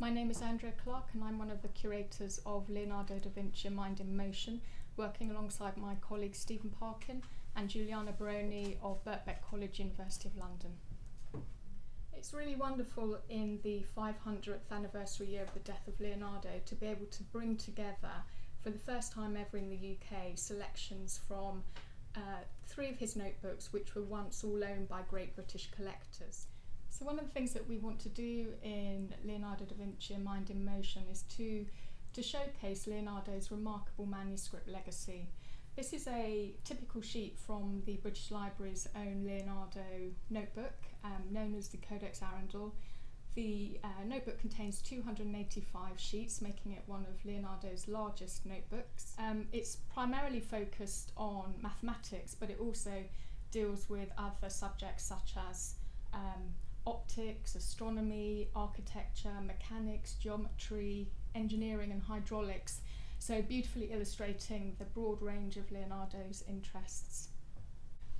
My name is Andrea Clarke and I'm one of the curators of Leonardo da Vinci Mind in Motion, working alongside my colleague Stephen Parkin and Juliana Barone of Birkbeck College, University of London. It's really wonderful in the 500th anniversary year of the death of Leonardo to be able to bring together, for the first time ever in the UK, selections from uh, three of his notebooks which were once all owned by great British collectors. So one of the things that we want to do in Leonardo da Vinci Mind in Motion is to, to showcase Leonardo's remarkable manuscript legacy. This is a typical sheet from the British Library's own Leonardo notebook, um, known as the Codex Arundel. The uh, notebook contains 285 sheets, making it one of Leonardo's largest notebooks. Um, it's primarily focused on mathematics, but it also deals with other subjects such as um, optics, astronomy, architecture, mechanics, geometry, engineering and hydraulics, so beautifully illustrating the broad range of Leonardo's interests.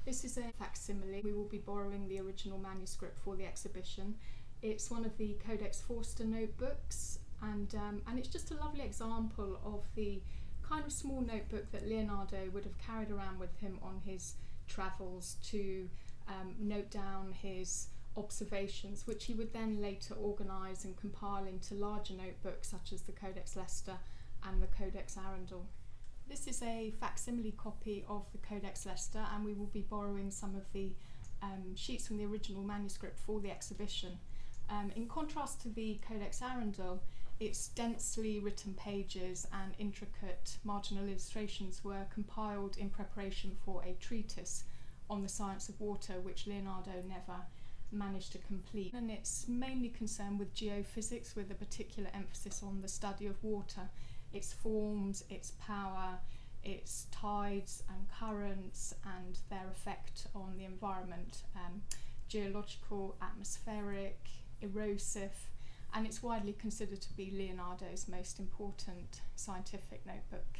This is a facsimile. We will be borrowing the original manuscript for the exhibition. It's one of the Codex Forster notebooks and, um, and it's just a lovely example of the kind of small notebook that Leonardo would have carried around with him on his travels to um, note down his observations, which he would then later organise and compile into larger notebooks such as the Codex Leicester and the Codex Arundel. This is a facsimile copy of the Codex Leicester and we will be borrowing some of the um, sheets from the original manuscript for the exhibition. Um, in contrast to the Codex Arundel, its densely written pages and intricate marginal illustrations were compiled in preparation for a treatise on the science of water, which Leonardo never managed to complete. And it's mainly concerned with geophysics with a particular emphasis on the study of water, its forms, its power, its tides and currents and their effect on the environment, um, geological, atmospheric, erosive, and it's widely considered to be Leonardo's most important scientific notebook.